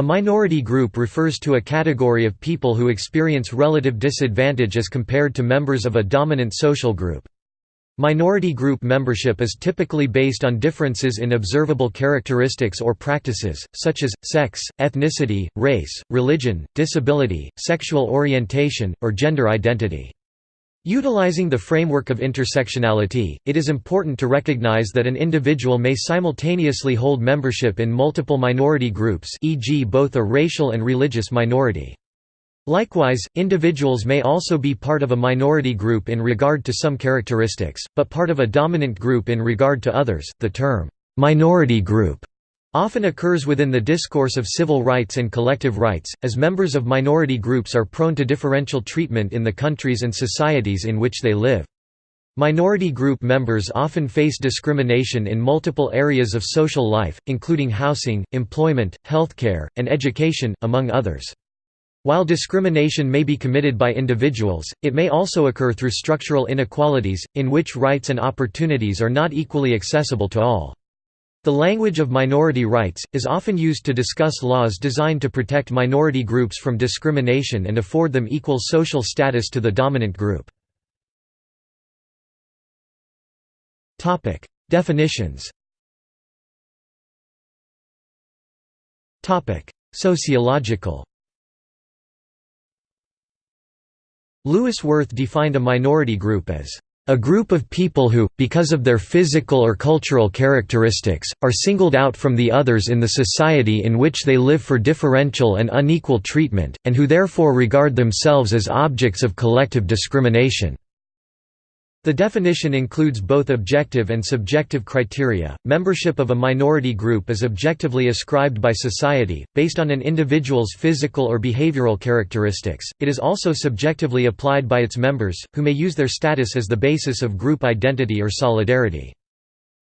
A minority group refers to a category of people who experience relative disadvantage as compared to members of a dominant social group. Minority group membership is typically based on differences in observable characteristics or practices, such as, sex, ethnicity, race, religion, disability, sexual orientation, or gender identity. Utilizing the framework of intersectionality, it is important to recognize that an individual may simultaneously hold membership in multiple minority groups e.g. both a racial and religious minority. Likewise, individuals may also be part of a minority group in regard to some characteristics, but part of a dominant group in regard to others. The term, minority group often occurs within the discourse of civil rights and collective rights, as members of minority groups are prone to differential treatment in the countries and societies in which they live. Minority group members often face discrimination in multiple areas of social life, including housing, employment, healthcare, and education, among others. While discrimination may be committed by individuals, it may also occur through structural inequalities, in which rights and opportunities are not equally accessible to all. The language of minority rights, is often used to discuss laws designed to protect minority groups from discrimination and afford them equal social status to the dominant group. Definitions Sociological Louis Wirth defined a minority group as a group of people who, because of their physical or cultural characteristics, are singled out from the others in the society in which they live for differential and unequal treatment, and who therefore regard themselves as objects of collective discrimination. The definition includes both objective and subjective criteria. Membership of a minority group is objectively ascribed by society, based on an individual's physical or behavioral characteristics. It is also subjectively applied by its members, who may use their status as the basis of group identity or solidarity.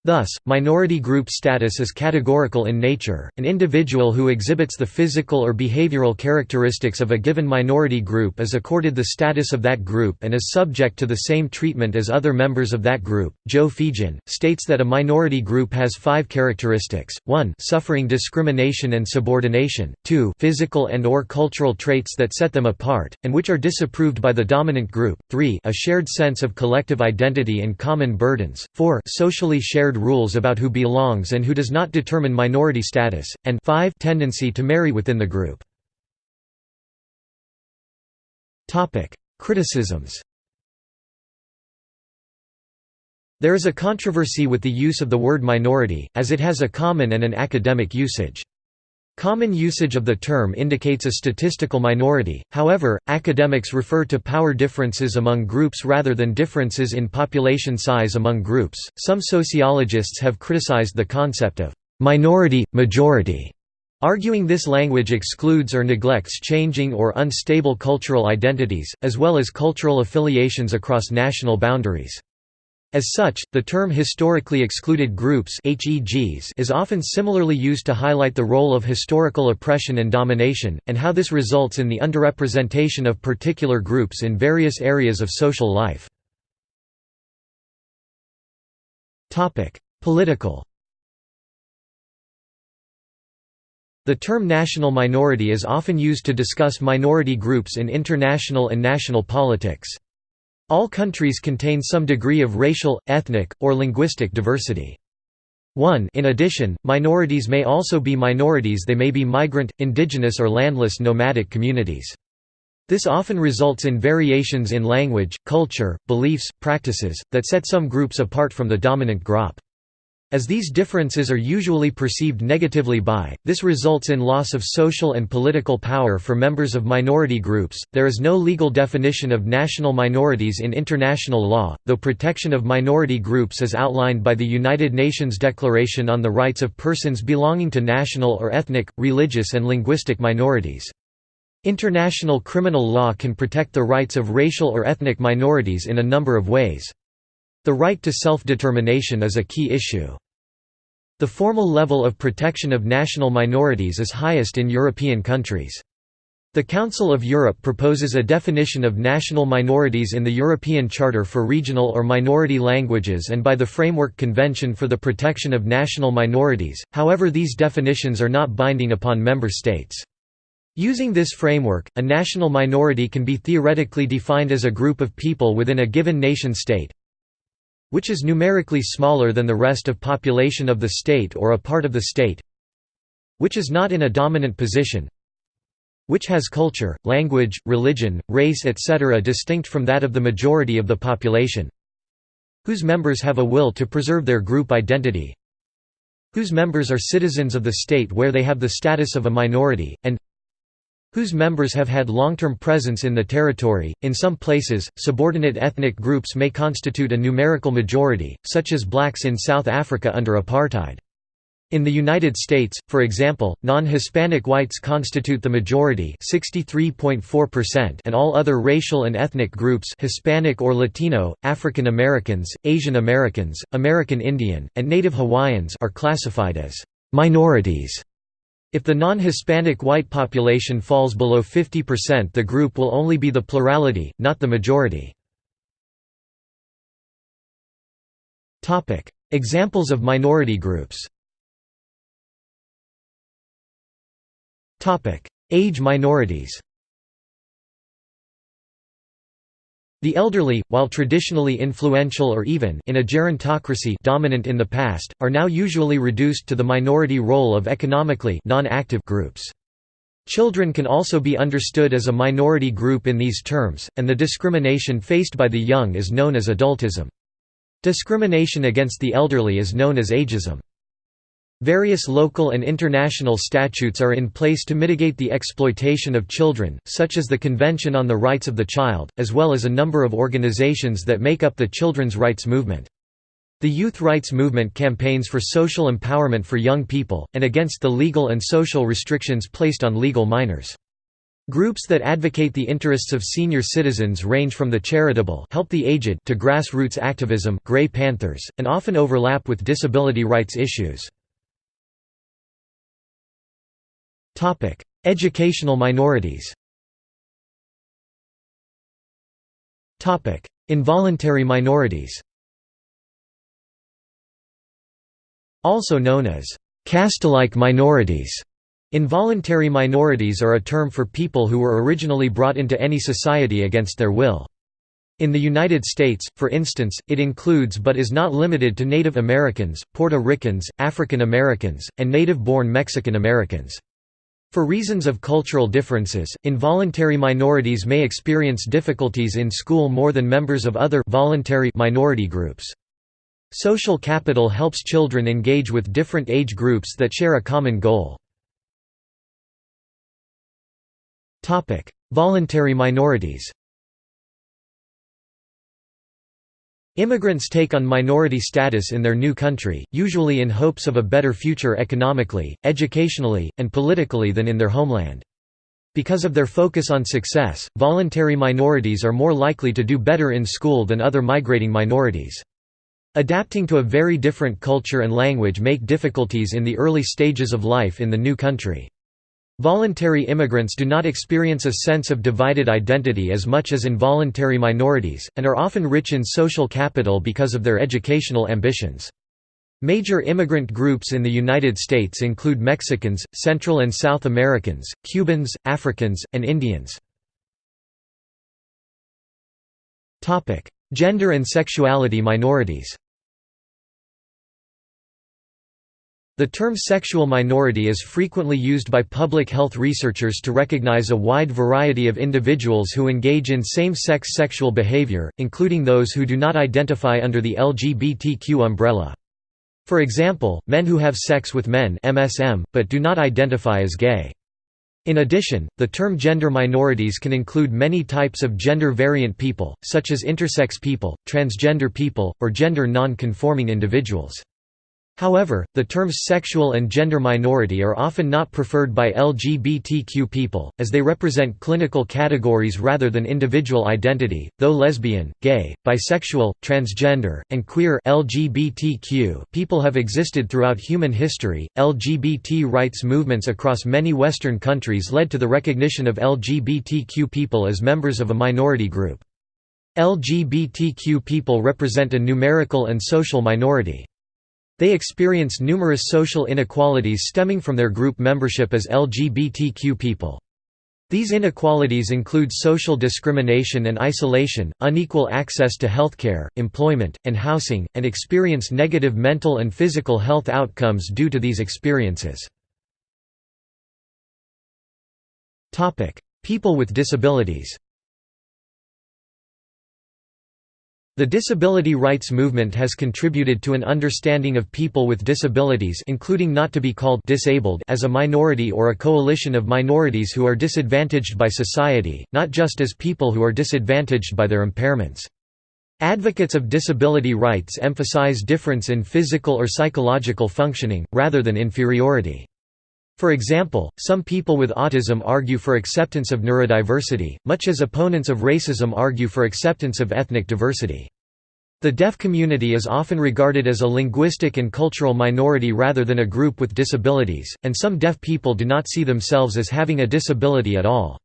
Thus, minority group status is categorical in nature. An individual who exhibits the physical or behavioral characteristics of a given minority group is accorded the status of that group and is subject to the same treatment as other members of that group. Joe Feagin states that a minority group has five characteristics: 1, suffering discrimination and subordination; 2, physical and or cultural traits that set them apart and which are disapproved by the dominant group; 3, a shared sense of collective identity and common burdens; 4, socially shared shared rules about who belongs and who does not determine minority status, and 5 tendency to marry within the group. Criticisms There is a controversy with the use of the word minority, as it has a common and an academic usage. Common usage of the term indicates a statistical minority, however, academics refer to power differences among groups rather than differences in population size among groups. Some sociologists have criticized the concept of minority majority, arguing this language excludes or neglects changing or unstable cultural identities, as well as cultural affiliations across national boundaries. As such, the term historically excluded groups is often similarly used to highlight the role of historical oppression and domination, and how this results in the underrepresentation of particular groups in various areas of social life. Political The term national minority is often used to discuss minority groups in international and national politics. All countries contain some degree of racial, ethnic, or linguistic diversity. 1 In addition, minorities may also be minorities they may be migrant, indigenous or landless nomadic communities. This often results in variations in language, culture, beliefs, practices, that set some groups apart from the dominant group. As these differences are usually perceived negatively by, this results in loss of social and political power for members of minority groups. There is no legal definition of national minorities in international law, though protection of minority groups is outlined by the United Nations Declaration on the Rights of Persons Belonging to National or Ethnic, Religious and Linguistic Minorities. International criminal law can protect the rights of racial or ethnic minorities in a number of ways. The right to self-determination is a key issue. The formal level of protection of national minorities is highest in European countries. The Council of Europe proposes a definition of national minorities in the European Charter for Regional or Minority Languages and by the Framework Convention for the Protection of National Minorities, however these definitions are not binding upon member states. Using this framework, a national minority can be theoretically defined as a group of people within a given nation-state which is numerically smaller than the rest of population of the state or a part of the state which is not in a dominant position which has culture, language, religion, race etc. distinct from that of the majority of the population whose members have a will to preserve their group identity whose members are citizens of the state where they have the status of a minority, and whose members have had long-term presence in the territory. In some places, subordinate ethnic groups may constitute a numerical majority, such as blacks in South Africa under apartheid. In the United States, for example, non-Hispanic whites constitute the majority and all other racial and ethnic groups Hispanic or Latino, African Americans, Asian Americans, American Indian, and Native Hawaiians are classified as «minorities». If the non-Hispanic white population falls below 50% the group will only be the plurality, not the majority. Examples of minority groups. Age minorities The elderly, while traditionally influential or even in a gerontocracy dominant in the past, are now usually reduced to the minority role of economically non-active groups. Children can also be understood as a minority group in these terms, and the discrimination faced by the young is known as adultism. Discrimination against the elderly is known as ageism. Various local and international statutes are in place to mitigate the exploitation of children, such as the Convention on the Rights of the Child, as well as a number of organizations that make up the children's rights movement. The youth rights movement campaigns for social empowerment for young people, and against the legal and social restrictions placed on legal minors. Groups that advocate the interests of senior citizens range from the charitable help the aged to grassroots activism Grey Panthers, and often overlap with disability rights issues. Educational minorities Involuntary minorities Also known as caste-like minorities. Involuntary minorities are a term for people who were originally brought into any society against their will. In the United States, for instance, it includes but is not limited to Native Americans, Puerto Ricans, African Americans, and native-born Mexican Americans. For reasons of cultural differences, involuntary minorities may experience difficulties in school more than members of other voluntary minority groups. Social capital helps children engage with different age groups that share a common goal. Voluntary minorities Immigrants take on minority status in their new country, usually in hopes of a better future economically, educationally, and politically than in their homeland. Because of their focus on success, voluntary minorities are more likely to do better in school than other migrating minorities. Adapting to a very different culture and language make difficulties in the early stages of life in the new country. Voluntary immigrants do not experience a sense of divided identity as much as involuntary minorities, and are often rich in social capital because of their educational ambitions. Major immigrant groups in the United States include Mexicans, Central and South Americans, Cubans, Africans, and Indians. Gender and sexuality minorities The term sexual minority is frequently used by public health researchers to recognize a wide variety of individuals who engage in same-sex sexual behavior, including those who do not identify under the LGBTQ umbrella. For example, men who have sex with men MSM, but do not identify as gay. In addition, the term gender minorities can include many types of gender-variant people, such as intersex people, transgender people, or gender non-conforming individuals. However, the terms sexual and gender minority are often not preferred by LGBTQ people, as they represent clinical categories rather than individual identity, though lesbian, gay, bisexual, transgender, and queer LGBTQ people have existed throughout human history. LGBT rights movements across many Western countries led to the recognition of LGBTQ people as members of a minority group. LGBTQ people represent a numerical and social minority. They experience numerous social inequalities stemming from their group membership as LGBTQ people. These inequalities include social discrimination and isolation, unequal access to healthcare, employment, and housing, and experience negative mental and physical health outcomes due to these experiences. People with disabilities The disability rights movement has contributed to an understanding of people with disabilities including not to be called disabled as a minority or a coalition of minorities who are disadvantaged by society, not just as people who are disadvantaged by their impairments. Advocates of disability rights emphasize difference in physical or psychological functioning, rather than inferiority. For example, some people with autism argue for acceptance of neurodiversity, much as opponents of racism argue for acceptance of ethnic diversity. The deaf community is often regarded as a linguistic and cultural minority rather than a group with disabilities, and some deaf people do not see themselves as having a disability at all.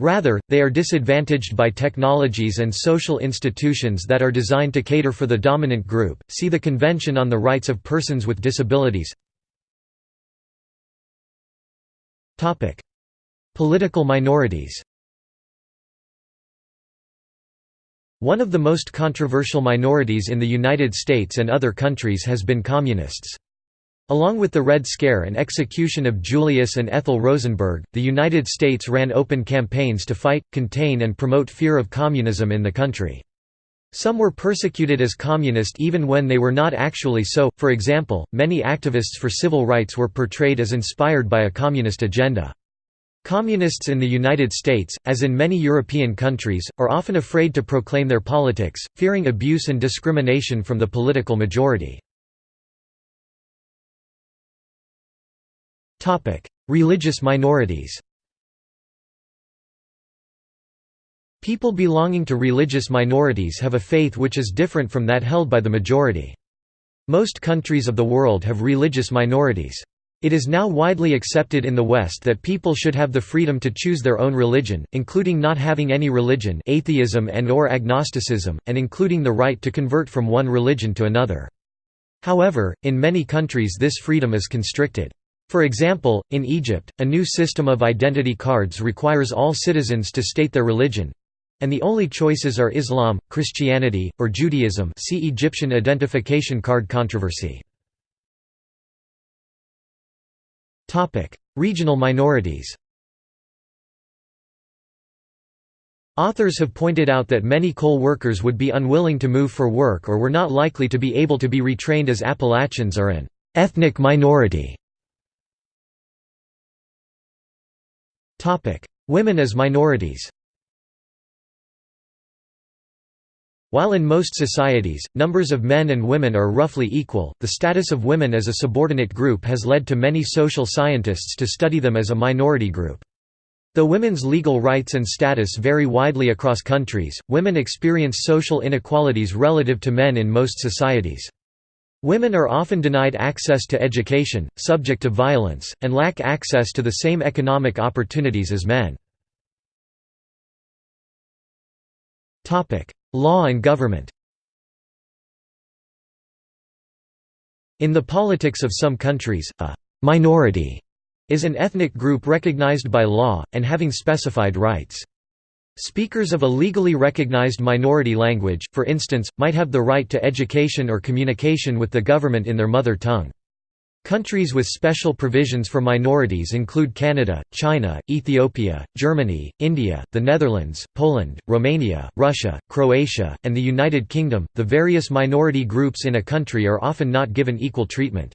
Rather, they are disadvantaged by technologies and social institutions that are designed to cater for the dominant group. See the Convention on the Rights of Persons with Disabilities. Political minorities One of the most controversial minorities in the United States and other countries has been communists. Along with the Red Scare and execution of Julius and Ethel Rosenberg, the United States ran open campaigns to fight, contain and promote fear of communism in the country. Some were persecuted as communist even when they were not actually so, for example, many activists for civil rights were portrayed as inspired by a communist agenda. Communists in the United States, as in many European countries, are often afraid to proclaim their politics, fearing abuse and discrimination from the political majority. Religious minorities People belonging to religious minorities have a faith which is different from that held by the majority. Most countries of the world have religious minorities. It is now widely accepted in the West that people should have the freedom to choose their own religion, including not having any religion atheism and or agnosticism, and including the right to convert from one religion to another. However, in many countries this freedom is constricted. For example, in Egypt, a new system of identity cards requires all citizens to state their religion, and the only choices are Islam, Christianity, or Judaism see Egyptian identification card controversy. Regional minorities Authors have pointed out that many coal workers would be unwilling to move for work or were not likely to be able to be retrained as Appalachians are an ethnic minority. Women as minorities While in most societies, numbers of men and women are roughly equal, the status of women as a subordinate group has led to many social scientists to study them as a minority group. Though women's legal rights and status vary widely across countries, women experience social inequalities relative to men in most societies. Women are often denied access to education, subject to violence, and lack access to the same economic opportunities as men. Law and government In the politics of some countries, a «minority» is an ethnic group recognized by law, and having specified rights. Speakers of a legally recognized minority language, for instance, might have the right to education or communication with the government in their mother tongue. Countries with special provisions for minorities include Canada, China, Ethiopia, Germany, India, the Netherlands, Poland, Romania, Russia, Croatia, and the United Kingdom. The various minority groups in a country are often not given equal treatment.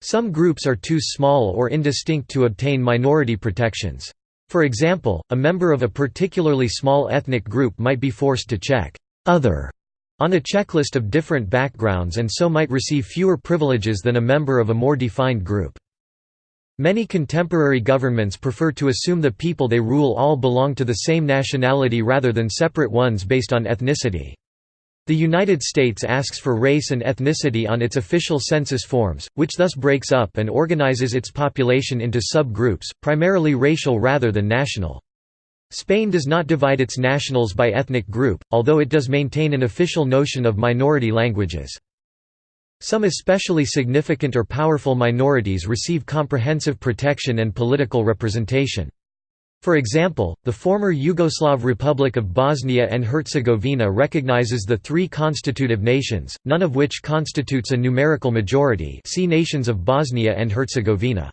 Some groups are too small or indistinct to obtain minority protections. For example, a member of a particularly small ethnic group might be forced to check other on a checklist of different backgrounds and so might receive fewer privileges than a member of a more defined group. Many contemporary governments prefer to assume the people they rule all belong to the same nationality rather than separate ones based on ethnicity. The United States asks for race and ethnicity on its official census forms, which thus breaks up and organizes its population into sub-groups, primarily racial rather than national. Spain does not divide its nationals by ethnic group, although it does maintain an official notion of minority languages. Some especially significant or powerful minorities receive comprehensive protection and political representation. For example, the former Yugoslav Republic of Bosnia and Herzegovina recognizes the three constitutive nations, none of which constitutes a numerical majority see Nations of Bosnia and Herzegovina.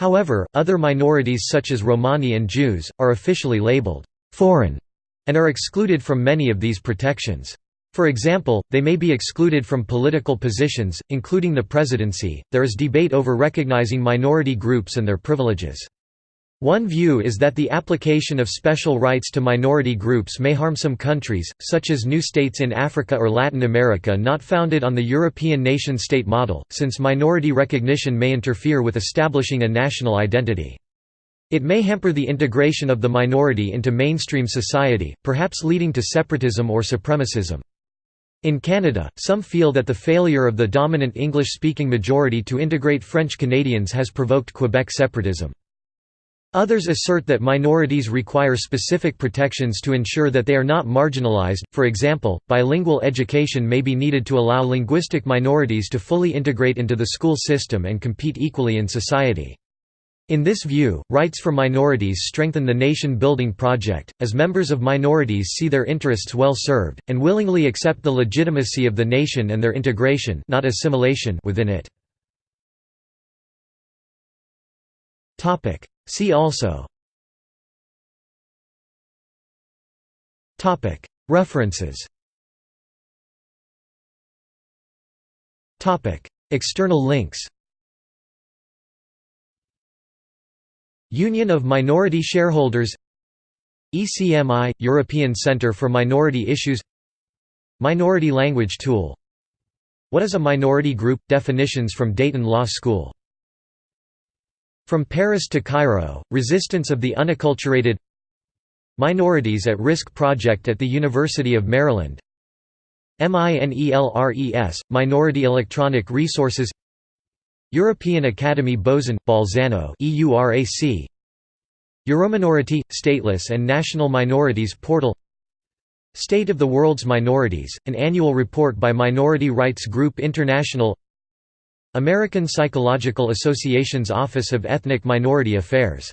However, other minorities such as Romani and Jews, are officially labeled «foreign» and are excluded from many of these protections. For example, they may be excluded from political positions, including the presidency. There is debate over recognizing minority groups and their privileges. One view is that the application of special rights to minority groups may harm some countries, such as new states in Africa or Latin America not founded on the European nation-state model, since minority recognition may interfere with establishing a national identity. It may hamper the integration of the minority into mainstream society, perhaps leading to separatism or supremacism. In Canada, some feel that the failure of the dominant English-speaking majority to integrate French Canadians has provoked Quebec separatism. Others assert that minorities require specific protections to ensure that they are not marginalized, for example, bilingual education may be needed to allow linguistic minorities to fully integrate into the school system and compete equally in society. In this view, rights for minorities strengthen the nation-building project, as members of minorities see their interests well served, and willingly accept the legitimacy of the nation and their integration not assimilation within it. See also. Topic. References. Topic. External links. Union of Minority Shareholders. ECMI – European Centre for Minority Issues. Minority Language Tool. What is a minority group? Definitions from Dayton Law School from Paris to Cairo, Resistance of the Unacculturated Minorities at Risk Project at the University of Maryland MINELRES, Minority Electronic Resources European Academy Bozen, Bolzano EURAC Eurominority, Stateless and National Minorities Portal State of the World's Minorities, an annual report by Minority Rights Group International American Psychological Association's Office of Ethnic Minority Affairs